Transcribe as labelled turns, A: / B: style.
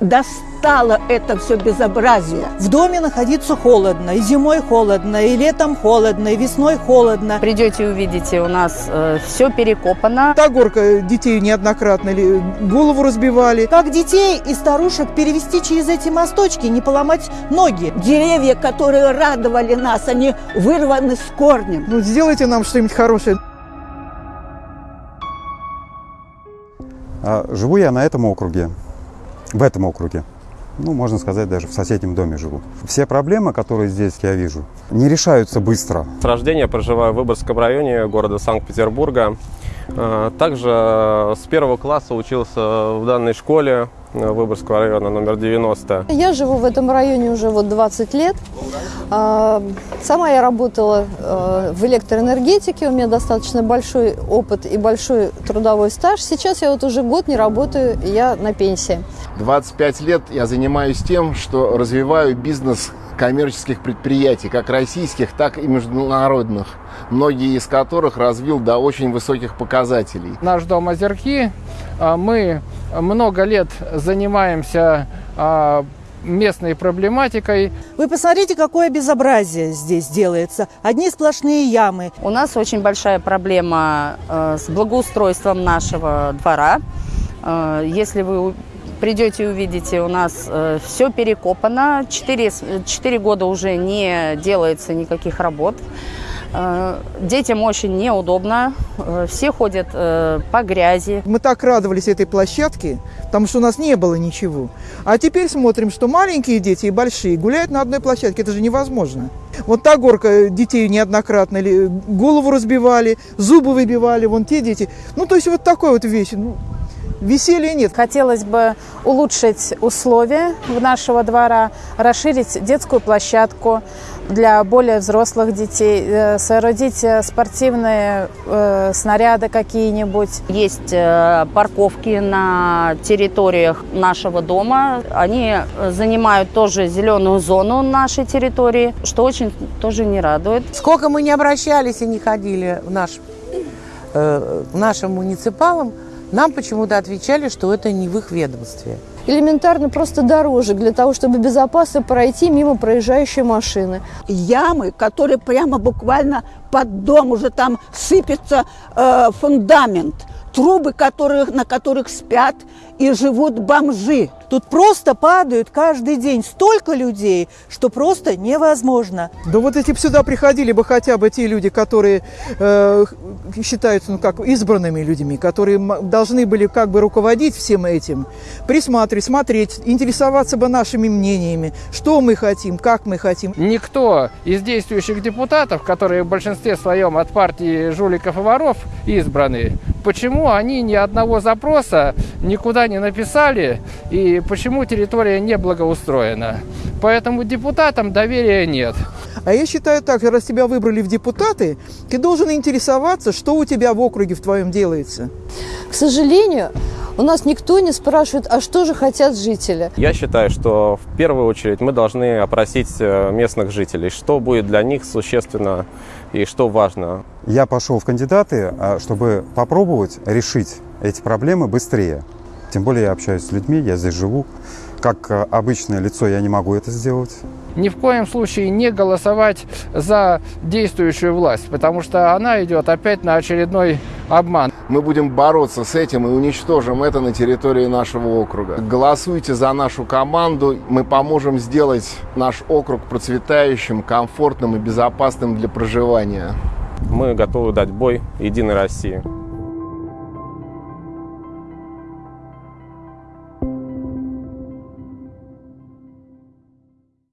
A: Достало это все безобразие.
B: В доме находиться холодно, и зимой холодно, и летом холодно, и весной холодно.
C: Придете, увидите, у нас э, все перекопано.
D: Та горка детей неоднократно ли голову разбивали.
B: Как детей и старушек перевести через эти мосточки, не поломать ноги?
A: Деревья, которые радовали нас, они вырваны с корнем.
D: Ну, сделайте нам что-нибудь хорошее.
E: А, живу я на этом округе, в этом округе. Ну, можно сказать, даже в соседнем доме живу. Все проблемы, которые здесь я вижу, не решаются быстро.
F: С рождения проживаю в Выборгском районе города Санкт-Петербурга. А, Также с первого класса учился в данной школе Выборгского района номер 90.
G: Я живу в этом районе уже вот 20 лет. А, Сама я работала э, в электроэнергетике, у меня достаточно большой опыт и большой трудовой стаж. Сейчас я вот уже год не работаю, и я на пенсии.
H: 25 лет я занимаюсь тем, что развиваю бизнес коммерческих предприятий, как российских, так и международных, многие из которых развил до очень высоких показателей.
I: Наш дом Озерки. А, Мы много лет занимаемся а, местной проблематикой.
B: Вы посмотрите, какое безобразие здесь делается. Одни сплошные ямы.
C: У нас очень большая проблема э, с благоустройством нашего двора. Э, Если вы придете и увидите, у нас все перекопано. Четыре года уже не делается никаких работ. Э, Детям очень неудобно. Э, Все ходят э, по грязи.
D: Мы так радовались этой площадке, потому что у нас не было ничего. А теперь смотрим, что маленькие дети и большие гуляют на одной площадке. Это же невозможно. Вот та горка детей неоднократно голову разбивали, зубы выбивали, вон те дети. Ну, то есть вот такой вот вещь. Веселья нет.
J: Хотелось бы улучшить условия в нашего двора, расширить детскую площадку для более взрослых детей, э, соорудить э, спортивные э, снаряды какие-нибудь.
C: Есть э, парковки на территориях нашего дома. Они э, занимают тоже зеленую зону нашей территории, что очень тоже не радует.
K: Сколько мы не обращались и не ходили в наш, э, к нашим муниципалам, нам почему-то отвечали, что это не в их ведомстве.
G: Элементарно просто дорожек для того, чтобы безопасно пройти мимо проезжающей машины.
A: Ямы, которые прямо буквально под дом уже там сыпется э, фундамент. Трубы, которые, на которых спят и живут бомжи.
B: Тут просто падают каждый день столько людей, что просто невозможно.
D: Да вот если бы сюда приходили бы хотя бы те люди, которые э, считаются ну, как избранными людьми, которые должны были как бы руководить всем этим, присматривать, смотреть, интересоваться бы нашими мнениями, что мы хотим, как мы хотим.
I: Никто из действующих депутатов, которые в большинстве своем от партии жуликов и воров избраны, почему они ни одного запроса никуда не написали и почему территория не благоустроена. Поэтому депутатам доверия нет.
D: А я считаю так, раз тебя выбрали в депутаты, ты должен интересоваться, что у тебя в округе в твоем делается.
G: К сожалению, у нас никто не спрашивает, а что же хотят жители.
F: Я считаю, что в первую очередь мы должны опросить э, местных жителей, что будет для них существенно и что важно.
E: Я пошел в кандидаты, а, чтобы попробовать решить эти проблемы быстрее. Тем более я общаюсь с людьми, я здесь живу. Как а, обычное лицо я не могу это сделать.
I: Ни в коем случае не голосовать за действующую власть, потому что она идет опять на очередной обман.
H: Мы будем бороться с этим и уничтожим это на территории нашего округа. Голосуйте за нашу команду, мы поможем сделать наш округ процветающим, комфортным и безопасным для проживания.
F: Мы готовы дать бой Единой России.